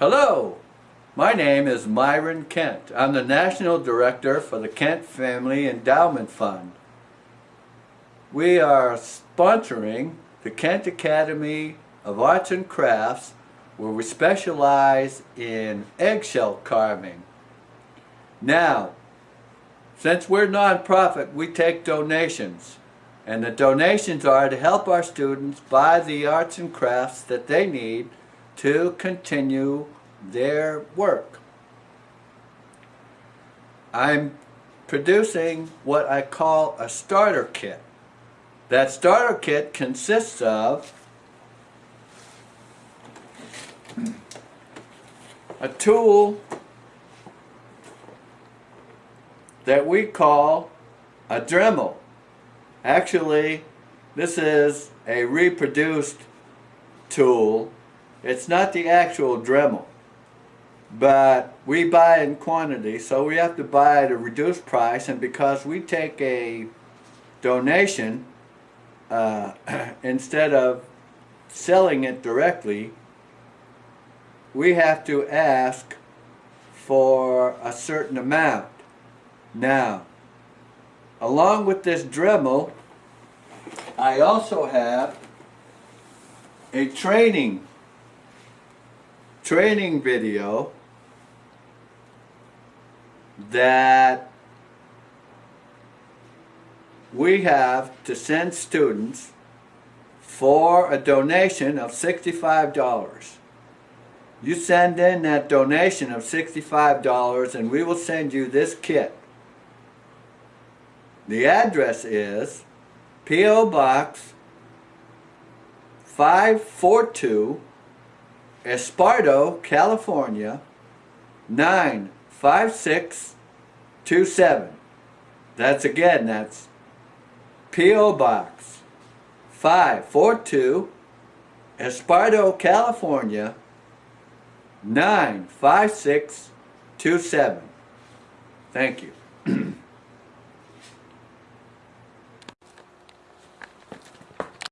Hello, my name is Myron Kent. I'm the National Director for the Kent Family Endowment Fund. We are sponsoring the Kent Academy of Arts and Crafts where we specialize in eggshell carving. Now, since we're nonprofit, we take donations. And the donations are to help our students buy the arts and crafts that they need to continue their work. I'm producing what I call a starter kit. That starter kit consists of a tool that we call a Dremel. Actually, this is a reproduced tool. It's not the actual Dremel, but we buy in quantity, so we have to buy at a reduced price, and because we take a donation, uh, instead of selling it directly, we have to ask for a certain amount. Now, along with this Dremel, I also have a training training video that we have to send students for a donation of $65. You send in that donation of $65 and we will send you this kit. The address is P.O. Box 542 Esparto, California 95627. That's again, that's P.O. Box 542 Esparto, California 95627. Thank you.